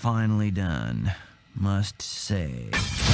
finally done, must say.